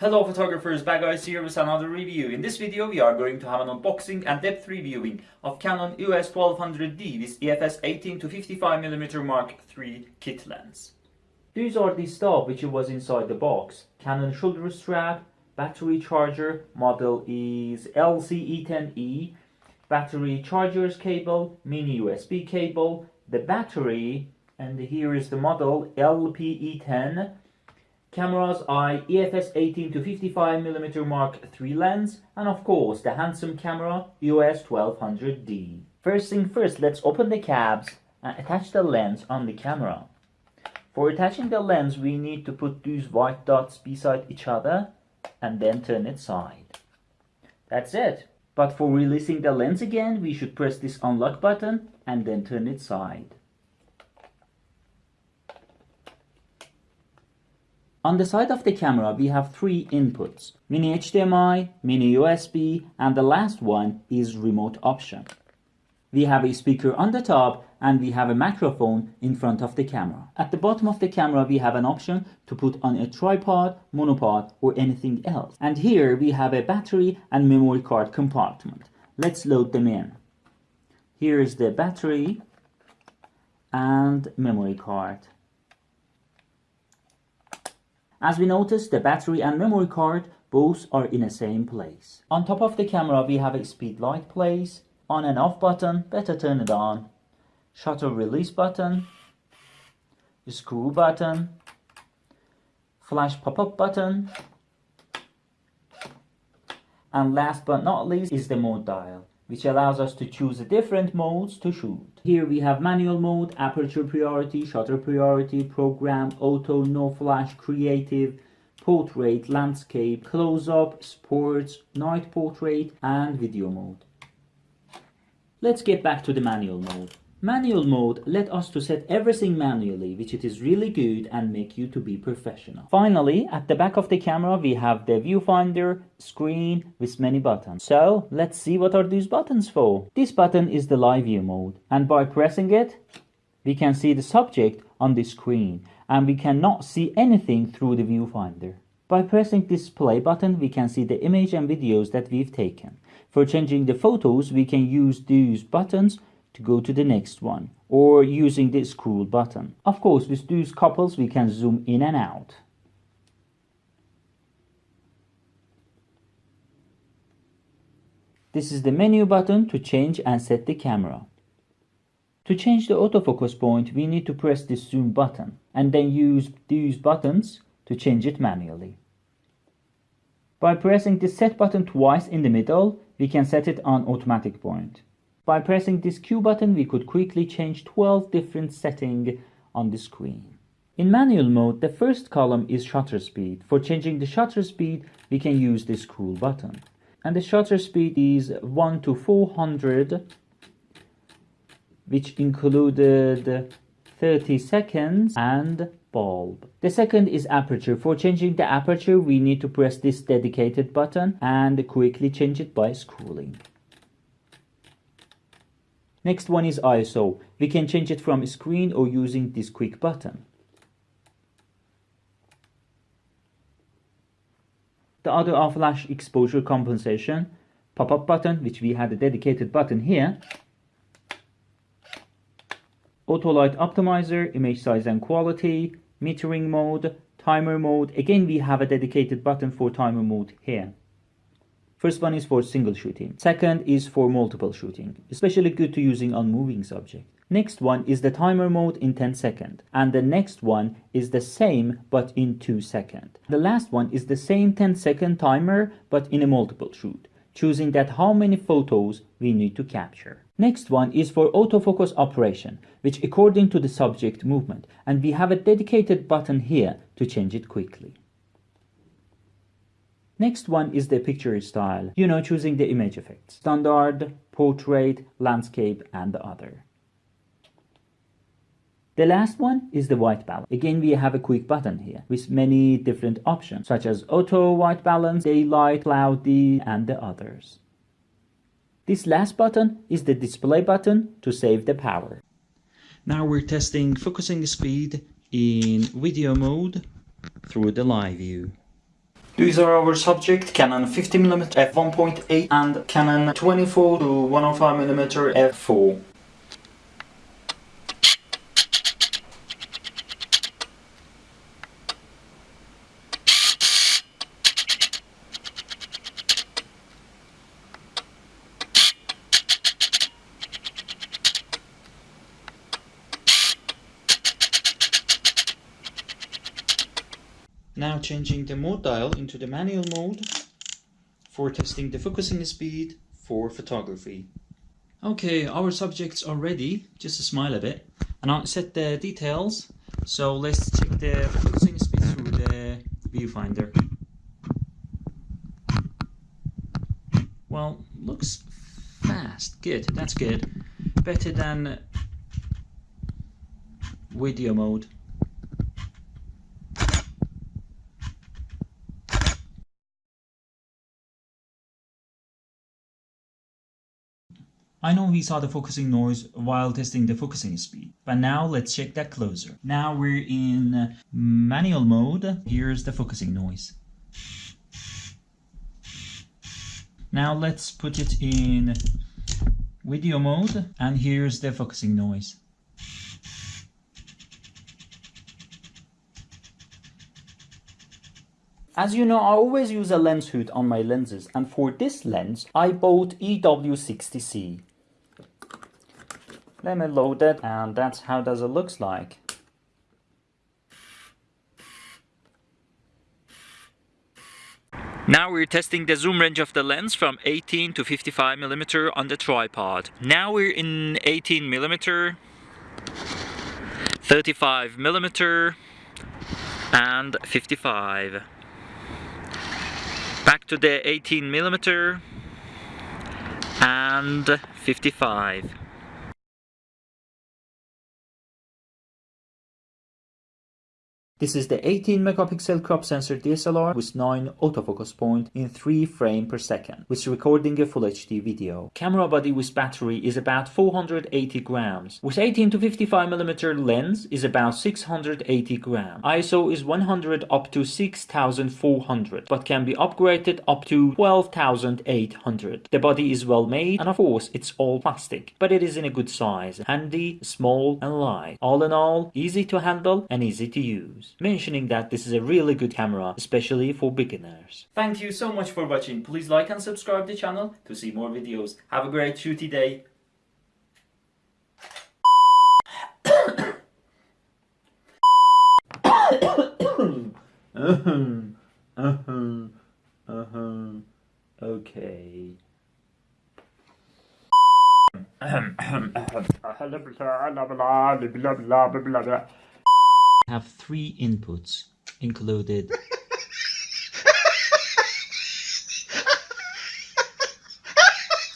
Hello photographers, Bagguys here with another review. In this video we are going to have an unboxing and depth reviewing of Canon EOS 1200D with EFS 18 to 55mm Mark III kit lens. These are the stuff which was inside the box. Canon shoulder strap, battery charger, model is LCE10E, battery chargers cable, mini USB cable, the battery, and here is the model LPE10 Camera's eye EFS 18 to 55mm Mark III lens and of course the handsome camera EOS 1200D. First thing first, let's open the cabs and attach the lens on the camera. For attaching the lens, we need to put these white dots beside each other and then turn it side. That's it. But for releasing the lens again, we should press this unlock button and then turn it side. On the side of the camera, we have three inputs, mini HDMI, mini USB, and the last one is remote option. We have a speaker on the top and we have a microphone in front of the camera. At the bottom of the camera, we have an option to put on a tripod, monopod, or anything else. And here we have a battery and memory card compartment. Let's load them in. Here is the battery and memory card. As we notice, the battery and memory card both are in the same place. On top of the camera we have a speed light place, on and off button, better turn it on, shutter release button, screw button, flash pop-up button, and last but not least is the mode dial which allows us to choose different modes to shoot. Here we have manual mode, aperture priority, shutter priority, program, auto, no flash, creative, portrait, landscape, close-up, sports, night portrait, and video mode. Let's get back to the manual mode. Manual mode let us to set everything manually, which it is really good and make you to be professional. Finally, at the back of the camera, we have the viewfinder screen with many buttons. So let's see what are these buttons for. This button is the live view mode and by pressing it, we can see the subject on the screen and we cannot see anything through the viewfinder. By pressing this play button, we can see the image and videos that we've taken. For changing the photos, we can use these buttons to go to the next one or using the scroll button. Of course, with these couples we can zoom in and out. This is the menu button to change and set the camera. To change the autofocus point, we need to press the zoom button and then use these buttons to change it manually. By pressing the set button twice in the middle, we can set it on automatic point. By pressing this Q button, we could quickly change 12 different settings on the screen. In manual mode, the first column is shutter speed. For changing the shutter speed, we can use this scroll button. And the shutter speed is 1 to 400, which included 30 seconds and bulb. The second is aperture. For changing the aperture, we need to press this dedicated button and quickly change it by scrolling. Next one is ISO. We can change it from screen or using this quick button. The other are flash exposure compensation, pop-up button, which we had a dedicated button here, auto light optimizer, image size and quality, metering mode, timer mode. Again, we have a dedicated button for timer mode here. First one is for single shooting. Second is for multiple shooting, especially good to using on moving subject. Next one is the timer mode in 10 second. And the next one is the same but in 2 second. The last one is the same 10 second timer but in a multiple shoot, choosing that how many photos we need to capture. Next one is for autofocus operation, which according to the subject movement, and we have a dedicated button here to change it quickly. Next one is the picture style, you know, choosing the image effects, standard, portrait, landscape, and the other. The last one is the white balance. Again, we have a quick button here with many different options such as auto white balance, daylight, cloudy, and the others. This last button is the display button to save the power. Now we're testing focusing speed in video mode through the live view. These are our subject Canon 50mm f1.8 and Canon 24 to 105mm f4. Now changing the mode dial into the manual mode for testing the focusing speed for photography. Okay, our subjects are ready, just smile a bit. And I'll set the details, so let's check the focusing speed through the viewfinder. Well, looks fast, good, that's good. Better than video mode. I know we saw the focusing noise while testing the focusing speed, but now let's check that closer. Now we're in manual mode. Here's the focusing noise. Now let's put it in video mode and here's the focusing noise. As you know, I always use a lens hood on my lenses and for this lens I bought EW60C. Let me load it and that's how does it looks like. Now we're testing the zoom range of the lens from 18 to 55 millimeter on the tripod. Now we're in 18 millimeter, 35 millimeter, and 55. Back to the 18 millimeter and 55. This is the 18 megapixel crop sensor DSLR with 9 autofocus point in 3 frame per second, which is recording a full HD video. Camera body with battery is about 480 grams. With 18 to 55 millimeter lens is about 680 grams. ISO is 100 up to 6400, but can be upgraded up to 12800. The body is well made and of course it's all plastic, but it is in a good size, handy, small and light. All in all, easy to handle and easy to use mentioning that this is a really good camera, especially for beginners. Thank you so much for watching. Please like and subscribe the channel to see more videos. Have a great shooty day. okay. Have three inputs included